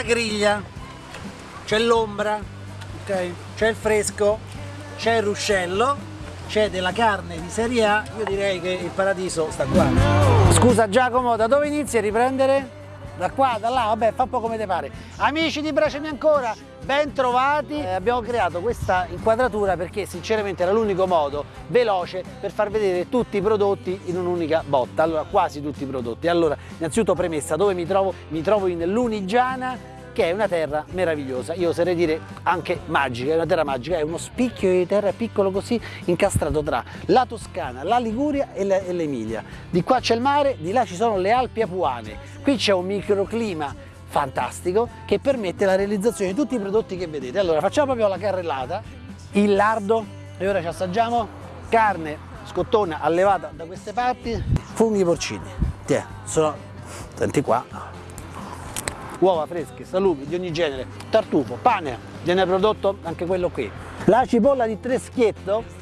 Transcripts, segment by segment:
la griglia, c'è l'ombra, ok? C'è il fresco, c'è il ruscello, c'è della carne di serie A, io direi che il paradiso sta qua. Scusa Giacomo, da dove inizi a riprendere? Da qua, da là, vabbè, fa un po' come te pare. Amici di Bracemi Ancora, ben trovati. Eh, abbiamo creato questa inquadratura perché sinceramente era l'unico modo veloce per far vedere tutti i prodotti in un'unica botta. Allora, quasi tutti i prodotti. Allora, innanzitutto premessa, dove mi trovo? Mi trovo in Lunigiana, che è una terra meravigliosa, io oserei dire anche magica, è una terra magica, è uno spicchio di terra piccolo così incastrato tra la Toscana, la Liguria e l'Emilia. Di qua c'è il mare, di là ci sono le Alpi Apuane, qui c'è un microclima fantastico che permette la realizzazione di tutti i prodotti che vedete. Allora facciamo proprio la carrellata, il lardo e ora ci assaggiamo. Carne scottona allevata da queste parti, funghi porcini, Tiè, sono, senti qua, uova fresche, salumi di ogni genere, tartufo, pane, viene prodotto anche quello qui. La cipolla di Treschietto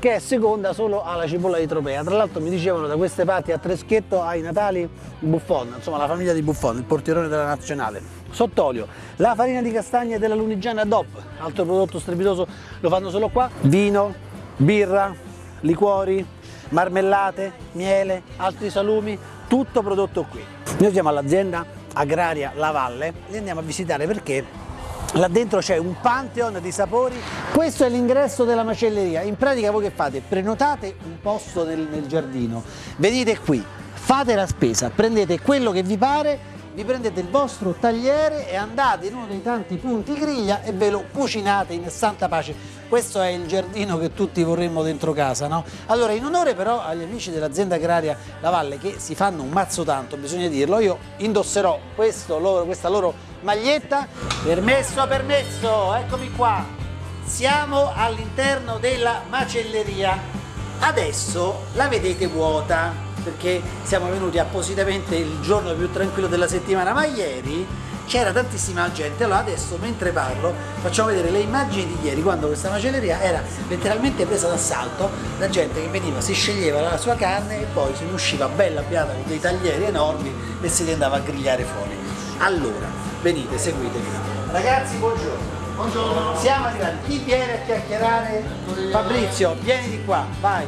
che è seconda solo alla cipolla di Tropea. Tra l'altro mi dicevano da queste parti a Treschietto ai Natali Buffon, insomma la famiglia di Buffon, il portierone della nazionale. Sott'olio, la farina di castagne della Lunigiana DOP, altro prodotto strepitoso, lo fanno solo qua. Vino, birra, liquori, marmellate, miele, altri salumi, tutto prodotto qui. Noi siamo all'azienda agraria La Valle, li andiamo a visitare perché là dentro c'è un pantheon di sapori questo è l'ingresso della macelleria in pratica voi che fate? prenotate un posto nel, nel giardino venite qui fate la spesa prendete quello che vi pare vi prendete il vostro tagliere e andate in uno dei tanti punti griglia e ve lo cucinate in santa pace. Questo è il giardino che tutti vorremmo dentro casa, no? Allora, in onore però agli amici dell'azienda agraria La Valle che si fanno un mazzo tanto, bisogna dirlo, io indosserò loro, questa loro maglietta. Permesso, permesso, eccomi qua. Siamo all'interno della macelleria. Adesso la vedete vuota, perché siamo venuti appositamente il giorno più tranquillo della settimana, ma ieri c'era tantissima gente, allora adesso mentre parlo facciamo vedere le immagini di ieri quando questa macelleria era letteralmente presa d'assalto da gente che veniva, si sceglieva la sua carne e poi se ne usciva bella abbiata con dei taglieri enormi e si li andava a grigliare fuori. Allora, venite, seguitemi. Ragazzi, buongiorno. Buongiorno. Siamo arrivati. Chi viene a chiacchierare? Fabrizio, vieni di qua, vai.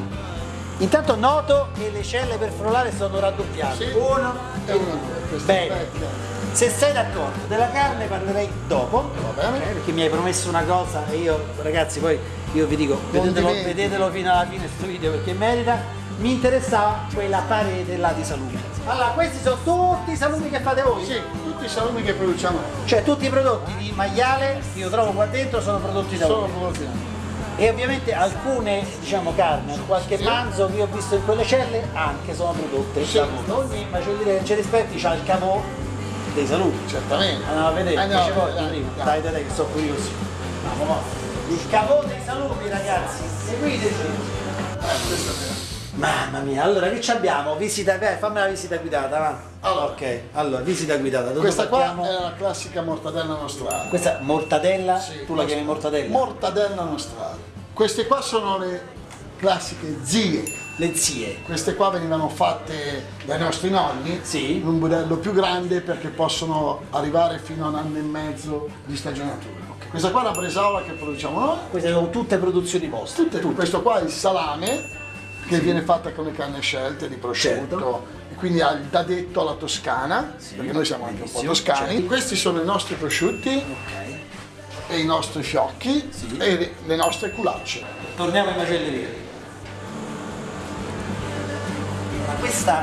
Intanto noto che le celle per frullare sono raddoppiate. Uno e uno. Bene. Se sei d'accordo, della carne parlerei dopo, okay, perché mi hai promesso una cosa e io, ragazzi, poi io vi dico, vedetelo, vedetelo, fino alla fine questo video perché merita. Mi interessava quella parete là di salumi. Allora, questi sono tutti i salumi che fate voi? Sì, tutti i salumi che produciamo. Cioè tutti i prodotti di maiale che io trovo qua dentro sono prodotti da voi? Sono prodotti da voi e ovviamente alcune diciamo carne, qualche sì. manzo che io ho visto in quelle celle anche sono prodotte sì. da ogni macelleria che ci rispetti c'ha il cavò dei saluti certamente andiamo a vedere Andiamo, ci dai, dai, dai, dai, che sono curioso il cavò dei saluti ragazzi seguiteci eh, Mamma mia, allora che abbiamo? Visita, beh, fammi la visita guidata, va. Allora, ok, allora, visita guidata. Dove questa partiamo? qua è la classica mortadella nostrale. Questa mortadella? Sì, tu la chiami mortadella? Mortadella nostrale. Queste qua sono le classiche zie. Le zie. Queste qua venivano fatte dai nostri nonni sì. in un budello più grande perché possono arrivare fino a un anno e mezzo di stagionatura. Okay. Questa qua è la bresaola che produciamo noi. Queste sono tutte produzioni vostre? Tutte, tutte. Questo qua è il salame che sì. viene fatta con le canne scelte di prosciutto certo. e quindi ha il dadetto alla toscana sì. perché noi siamo anche un po' toscani certo. questi sono i nostri prosciutti okay. e i nostri fiocchi e le nostre culacce torniamo in macelleria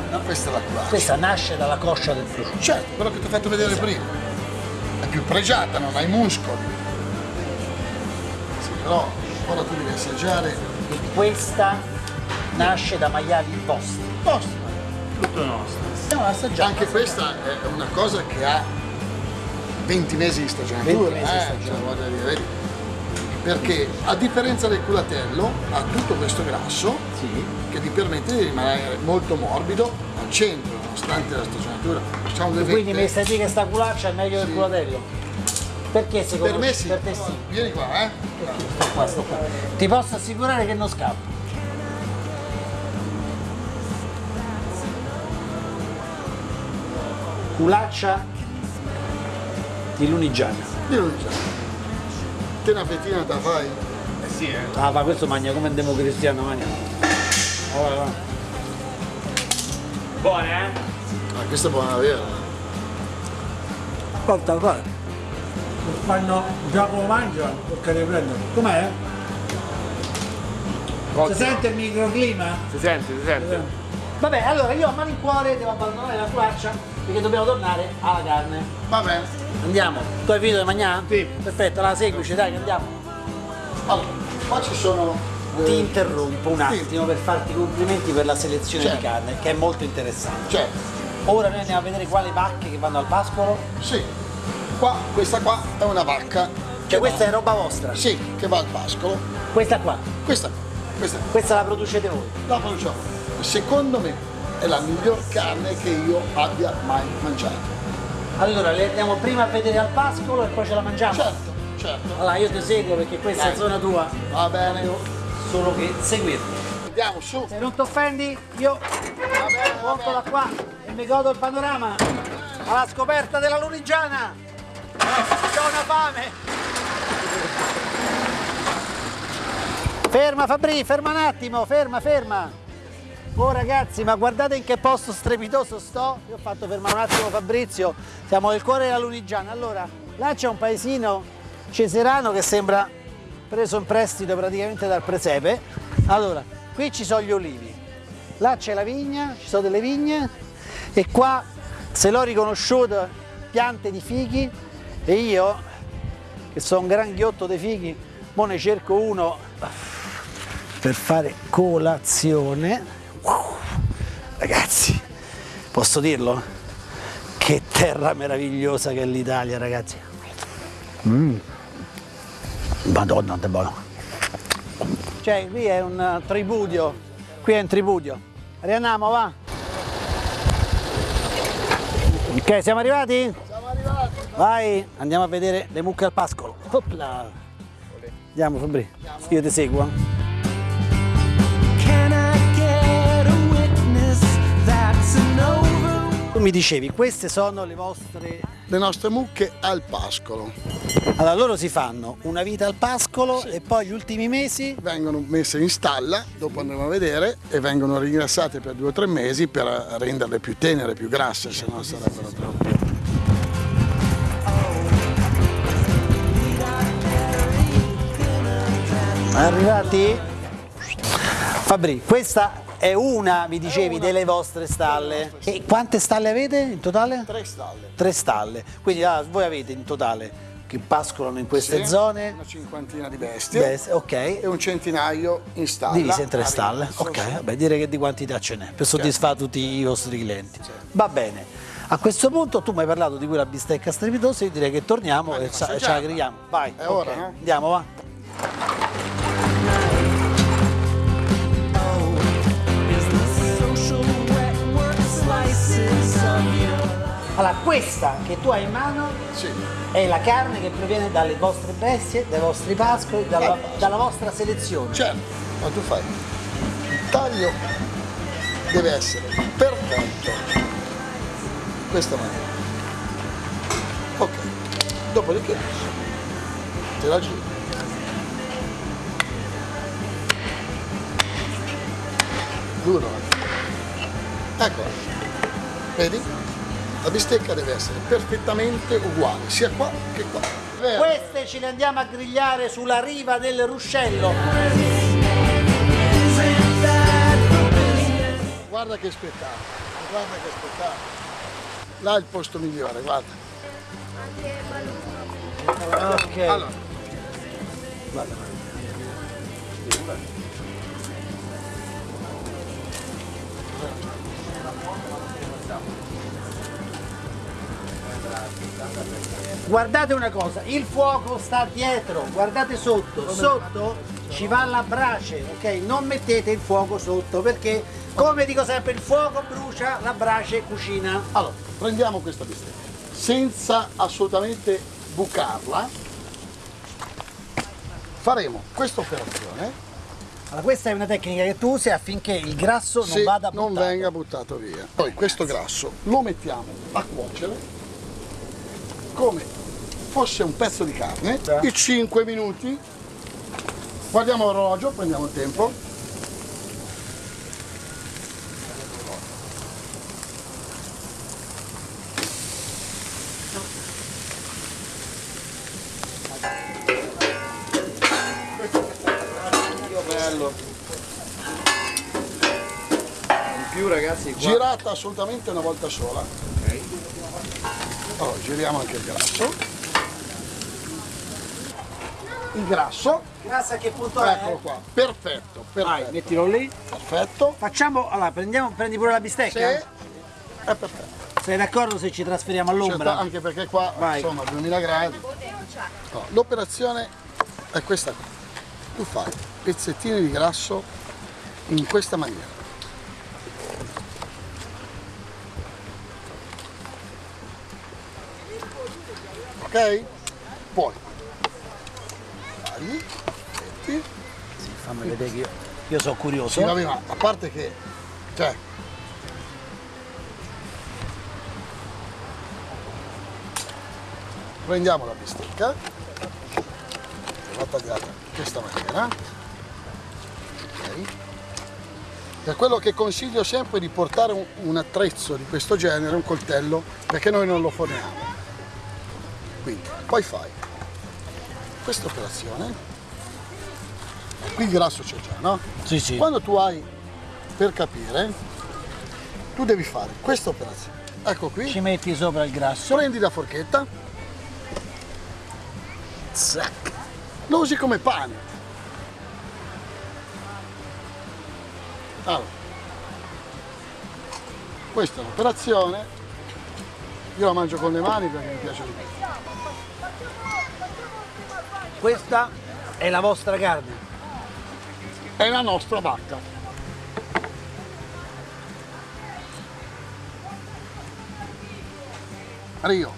ma questa, è la culaccia questa nasce dalla coscia del prosciutto certo quello che ti ho fatto vedere esatto. prima è più pregiata non ha i muscoli sì, però ora tu devi assaggiare questa nasce da maiali vostri. Vostri. Tutto nostro. Stiamo assaggiando. Anche questa è una cosa che ha 20 mesi di stagionatura. 20 mesi eh, di stagionatura. Cioè, perché a differenza del culatello ha tutto questo grasso sì. che ti permette di rimanere molto morbido al centro nonostante la stagionatura quindi mi stai che sta culaccia è meglio sì. del culatello perché secondo per me sì, per te sì vieni qua eh sto qua, sto qua. ti posso assicurare che non scappo culaccia di Lunigiana. Di Lunigiana. Te una fettina te la fai? Eh sì, eh. Ah, ma questo mangia come un democristiano, mangia. Oh, va. Buone, eh? Ah, questa è buona vera. Porta, guarda. Fanno Giacomo mangia perché le prendo. Com'è? Si sente il microclima? Si sente, si sente. Vabbè, allora io a malincuore devo abbandonare la faccia perché dobbiamo tornare alla carne. Va bene. Andiamo. Tu hai finito di mangiare? Sì. Perfetto, la seguici, dai che andiamo. Allora, qua ci sono... eh, Ti interrompo un attimo per farti i complimenti per la selezione Certo. di carne, che è molto interessante. Cioè, Ora noi andiamo a vedere quali vacche che vanno al pascolo. sì, qua, questa qua è una vacca. Cioè questa va- è roba vostra. Sì, che va al pascolo. Questa qua. Questa, questa Questa la producete voi. la produciamo. Secondo me è la miglior carne che io abbia mai mangiato. Allora, le andiamo prima a vedere al pascolo e poi ce la mangiamo. Certo, certo. Allora io ti seguo perché questa è Dai. zona tua. Va bene. Devo solo che seguirti. Andiamo su. Se non ti offendi, io porto da qua e mi godo il panorama alla scoperta della Lunigiana. C'ho una fame. Ferma Fabri, ferma un attimo, ferma, ferma. Oh ragazzi, ma guardate in che posto strepitoso sto. Io ho fatto fermare un attimo Fabrizio. Siamo nel cuore della Lunigiana. Allora, là c'è un paesino ceserano che sembra preso in prestito praticamente dal presepe. Allora, qui ci sono gli olivi. Là c'è la vigna, ci sono delle vigne e qua se l'ho riconosciuto piante di fichi e io che sono un gran ghiotto dei fichi, mo ne cerco uno per fare colazione. Wow. Ragazzi, posso dirlo? Che terra meravigliosa che è l'Italia, ragazzi. Mm. Madonna, che buono. Cioè, qui è un eh, tripudio, qui è un tripudio. Riandiamo, va. Ok, siamo arrivati? Siamo arrivati. Vai, andiamo a vedere le mucche al pascolo. Opla. Andiamo Fabri, io ti seguo. Tu mi dicevi, queste sono le vostre... Le nostre mucche al pascolo. Allora, loro si fanno una vita al pascolo e poi gli ultimi mesi... Vengono messe in stalla, dopo andremo a vedere, e vengono ringrassate per due o tre mesi per renderle più tenere, più grasse, se no sarebbero troppo. Arrivati? Fabri, questa è una, mi dicevi, delle vostre stalle. E quante stalle avete in totale? Tre stalle. Tre stalle. Quindi ah, voi avete in totale che pascolano in queste Sì, zone? Una cinquantina di bestie. Beh, ok. E un centinaio in stalla. Divise in tre stalle. Ok, vabbè, direi che di quantità ce n'è per soddisfare tutti i vostri clienti. Va bene. A questo punto tu mi hai parlato di quella bistecca strepitosa, io direi che torniamo e a ce ce la. Vai. È ora, ok. no? Andiamo, va. Allora, questa che tu hai in mano Sì. è la carne che proviene dalle vostre bestie, dai vostri pascoli, dalla, Dal pascolo. dalla vostra selezione. Certo, ma tu fai. Il taglio deve essere perfetto. Questa maniera. Ok. Dopodiché te la giri. Duro. eh. Ecco. Vedi? La bistecca deve essere perfettamente uguale, sia qua che qua. Queste ce le andiamo a grigliare sulla riva del ruscello. Guarda che spettacolo, guarda che spettacolo. Là è il posto migliore, guarda. Ok. Allora, Guardate una cosa, il fuoco sta dietro, guardate sotto, sotto ci va la brace, ok? Non mettete il fuoco sotto perché, come dico sempre, il fuoco brucia, la brace cucina. allora, prendiamo questa bistecca, senza assolutamente bucarla, faremo questa operazione Allora, questa è una tecnica che tu usi affinché il grasso non vada non buttato. venga buttato via. Poi questo grasso lo mettiamo a cuocere come fosse un pezzo di carne, Sì. i 5 minuti, guardiamo l'orologio, prendiamo il tempo. In più ragazzi qua. girata assolutamente una volta sola. Allora, giriamo anche il grasso. Il grasso, Grazie a che punto è? eccolo qua, perfetto, Vai, perfetto, mettilo lì. perfetto. Facciamo, allora, prendiamo, prendi pure la Sì, bistecca? è perfetto. Sei d'accordo se ci trasferiamo Certo, all'ombra? anche perché qua Vai. sono a 2000 gradi. No, L'operazione è questa qua. Tu fai pezzettini di grasso in questa maniera. Ok? Poi tagli, metti. Sì, fammi vedere che io, io sono curioso. Sì, vabbè, ma a parte che, cioè, prendiamo la bistecca, la tagliata in questa maniera, ok? Per quello che consiglio sempre è di portare un, un attrezzo di questo genere, un coltello, perché noi non lo forniamo. Quindi, poi fai questa operazione, qui il grasso c'è già, no? Sì, sì. Quando tu hai, per capire, tu devi fare questa operazione. Ecco qui, Ci metti sopra il grasso. prendi la forchetta, zac, lo usi come pane. Allora, questa è l'operazione, io la mangio con le mani perché mi piace di più. Questa è la vostra carne. È la nostra vacca. Rio,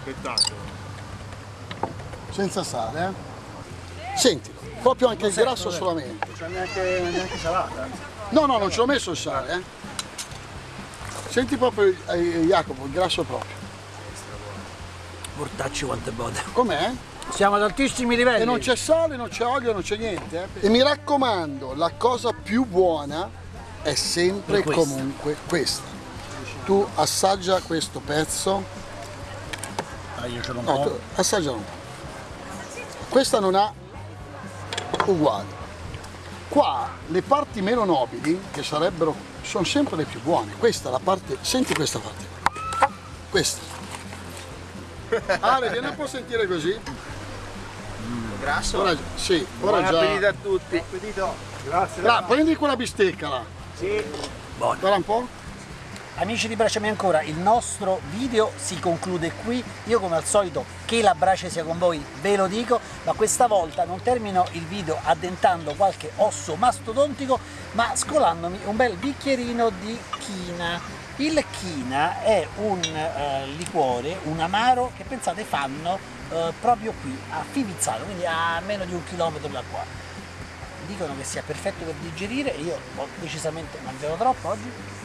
Spettacolo. senza sale, eh? Sentilo, proprio anche il grasso solamente. Non c'è neanche, neanche salata. No, no, non ci ho messo il sale, eh? Senti proprio, eh, Jacopo, il grasso proprio. Mortacci quanto è buono. Com'è? Siamo ad altissimi livelli. E non c'è sale, non c'è olio, non c'è niente. eh. E mi raccomando, la cosa più buona è sempre e comunque questa. Tu assaggia questo pezzo, Ah, io ce l'ho un no, po'. assaggialo un po'. Questa non ha uguali. Qua le parti meno nobili, che sarebbero, sono sempre le più buone. Questa è la parte, senti questa parte. Questa. Ale, vieni un po' a sentire così. Grasso. Ora, sì, ora Buon già. appetito a tutti. Grazie. Là, prendi quella bistecca là. Sì. Guarda un po'. Amici di Bracciami ancora, il nostro video si conclude qui. Io come al solito che la brace sia con voi ve lo dico, ma questa volta non termino il video addentando qualche osso mastodontico, ma scolandomi un bel bicchierino di china. Il china è un eh, liquore, un amaro che pensate fanno eh, proprio qui a Fivizzano, quindi a meno di un chilometro da qua. Dicono che sia perfetto per digerire, io ho decisamente mangiato troppo oggi.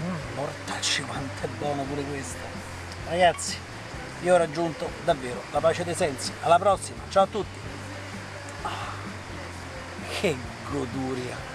Mm, mortacci quanto è buono pure questo. Ragazzi io ho raggiunto davvero la pace dei sensi. Alla prossima ciao a tutti. Ah, che goduria